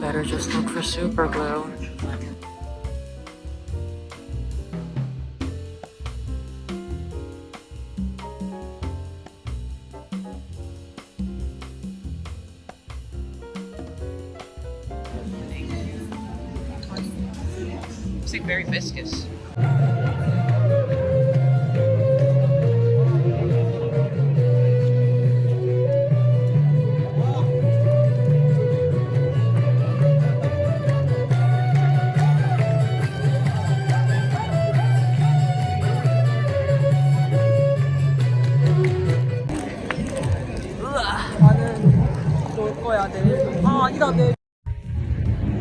Better just look for super glue. It's like very viscous.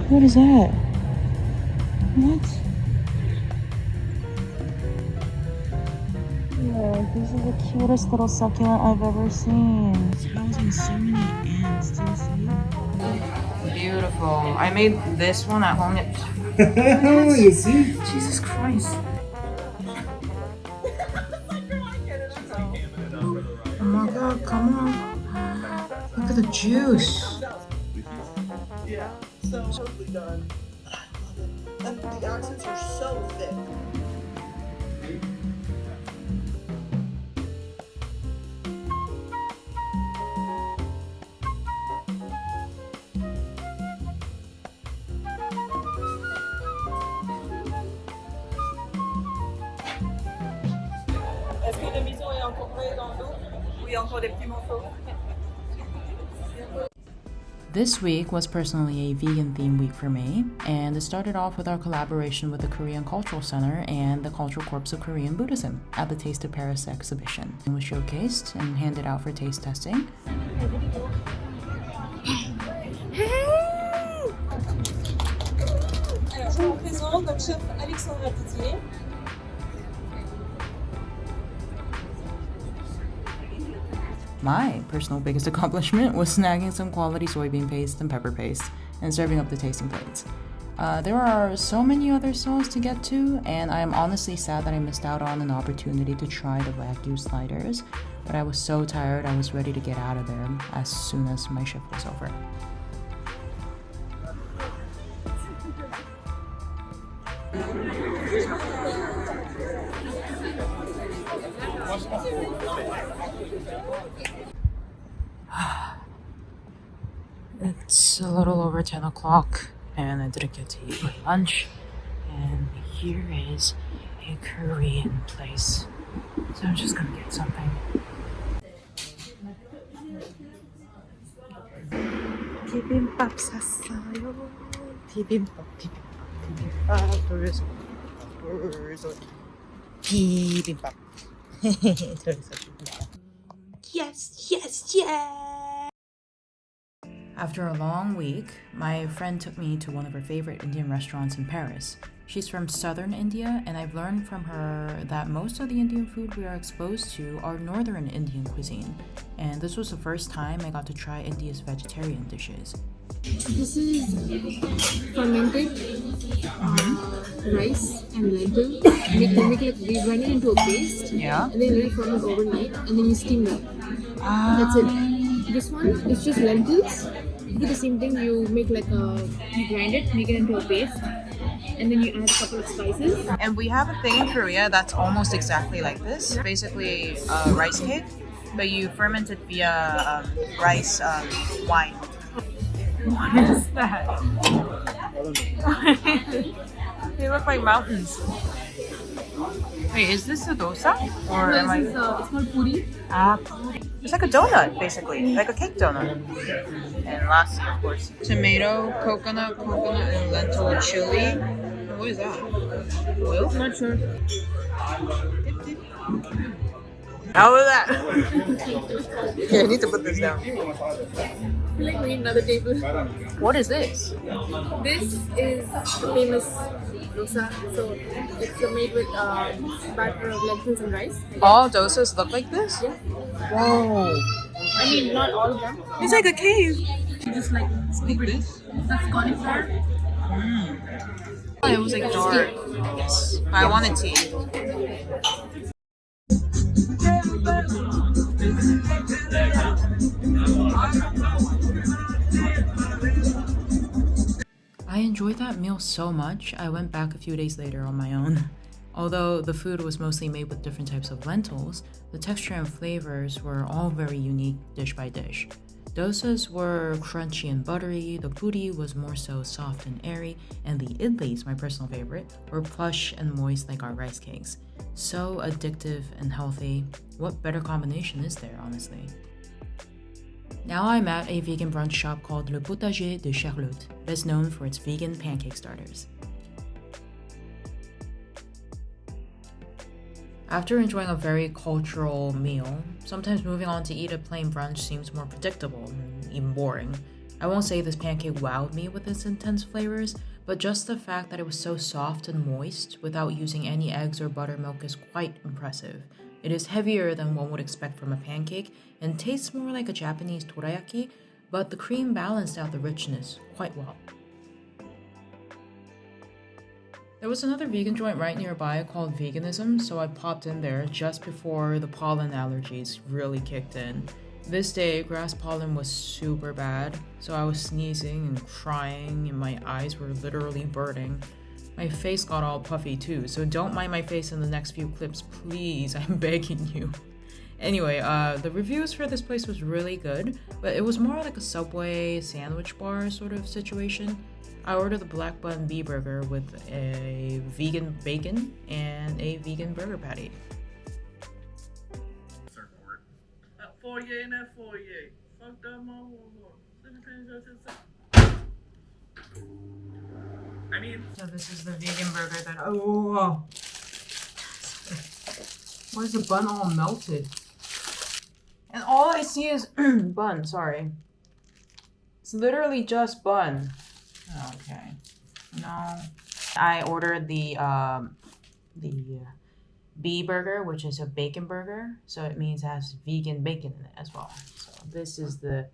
What is that? What? Look, this is the cutest little succulent I've ever seen. It's housing so many ants. Do you see? Beautiful. I made this one at home. you see? Jesus Christ. Oh my god, come on. Look at the juice. So totally done. I love it. And the accents are so thick. Est-ce que le maison est encore dans l'eau ou il y a encore des petits morceaux This week was personally a vegan theme week for me, and it started off with our collaboration with the Korean Cultural Center and the Cultural Corps of Korean Buddhism at the Taste of Paris exhibition. It was showcased and handed out for taste testing. My personal biggest accomplishment was snagging some quality soybean paste and pepper paste and serving up the tasting plates. Uh, there are so many other stalls to get to, and I am honestly sad that I missed out on an opportunity to try the Wagyu sliders, but I was so tired I was ready to get out of there as soon as my shift was over. It's a little over 10 o'clock and I didn't get to eat my lunch. And here is a Korean place. So I'm just gonna get something. 비빔밥 샀어요. 비빔밥, 비빔밥, 비빔밥, 돌솥, 돌솥, 비빔밥. 돌솥 비빔밥. Yes, yes, yes! After a long week, my friend took me to one of her favorite Indian restaurants in Paris. She's from southern India, and I've learned from her that most of the Indian food we are exposed to are northern Indian cuisine. And this was the first time I got to try India's vegetarian dishes. This is fermented uh, rice and lentil. Can make it, we grind it into a paste Yeah. and then let it ferment overnight and then you steam that. That's it. This one is just lentils. You do the same thing, you make like a, you grind it, make it into a paste and then you add a couple of spices. And we have a thing in Korea that's almost exactly like this. Basically, a rice cake, but you ferment it via um, rice um, wine. What is that? they look like mountains. Wait, is this a dosa? Or am I? This is, uh, it's called puri. Ah, puri. It's like a donut, basically, like a cake donut. And lastly, of course, tomato, coconut, coconut, and lentil chili. What is that? Oil? Not sure. How was that? okay, I need to put this down. I feel like we need another table. What is this? This is the famous dosa. So it's made with uh, batter of lentils and rice. All dosas look like this? Yeah. Whoa. I mean, not all of them. It's like a cave. You just like scoop it. That's cauliflower. It was like dark. Yes. But I wanted tea. That meal so much, I went back a few days later on my own. Although the food was mostly made with different types of lentils, the texture and flavors were all very unique dish by dish. Dosas were crunchy and buttery, the puri was more so soft and airy, and the idlis, my personal favorite, were plush and moist like our rice cakes. So addictive and healthy. What better combination is there, honestly? Now I'm at a vegan brunch shop called Le Potager de Charlotte, best known for its vegan pancake starters. After enjoying a very cultural meal, sometimes moving on to eat a plain brunch seems more predictable and even boring. I won't say this pancake wowed me with its intense flavors, but just the fact that it was so soft and moist without using any eggs or buttermilk is quite impressive. It is heavier than one would expect from a pancake and tastes more like a Japanese dorayaki, but the cream balanced out the richness quite well. There was another vegan joint right nearby called Veganism, so I popped in there just before the pollen allergies really kicked in. This day, grass pollen was super bad, so I was sneezing and crying, and my eyes were literally burning. My face got all puffy too, so don't mind my face in the next few clips, please, I'm begging you. Anyway, uh, the reviews for this place was really good, but it was more like a Subway sandwich bar sort of situation. I ordered the black bun bee burger with a vegan bacon and a vegan burger patty. That foyer and that foyer. Fuck that motherfucker. I mean, So this is the vegan burger that oh, why is the bun all melted? And all I see is bun. Sorry, it's literally just bun. Okay, no. I ordered the um the uh, bee burger, which is a bacon burger, so it means it has vegan bacon in it as well. So this is the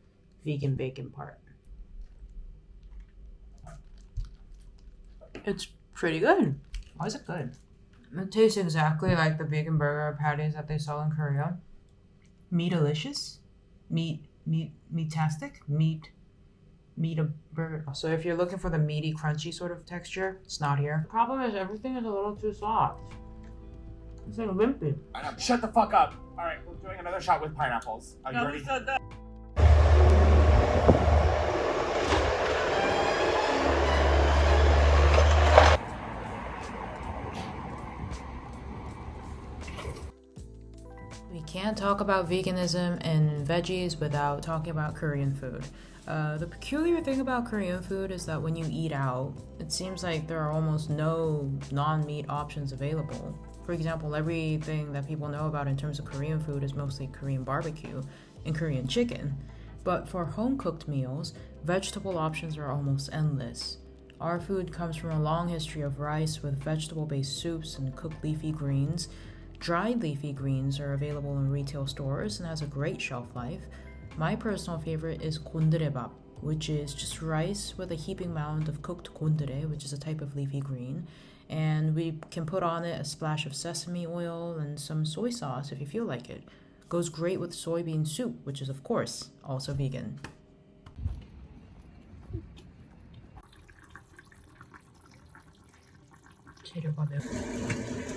vegan bacon part. It's pretty good. Why is it good? It tastes exactly like the vegan burger patties that they sell in Korea. Meat delicious. Meat meat meatastic. Meat meat a burger. So if you're looking for the meaty, crunchy sort of texture, it's not here. The problem is everything is a little too soft. It's like wimpy. Shut the fuck up. All right, we're doing another shot with pineapples. Are you no, ready? Talk about veganism and veggies without talking about Korean food. Uh, the peculiar thing about Korean food is that when you eat out, it seems like there are almost no non meat options available. For example, everything that people know about in terms of Korean food is mostly Korean barbecue and Korean chicken. But for home cooked meals, vegetable options are almost endless. Our food comes from a long history of rice with vegetable based soups and cooked leafy greens. Dried leafy greens are available in retail stores and has a great shelf life. My personal favorite is gondurebap, which is just rice with a heaping mound of cooked gondure, which is a type of leafy green. And we can put on it a splash of sesame oil and some soy sauce if you feel like it. Goes great with soybean soup, which is, of course, also vegan. 재료가 매우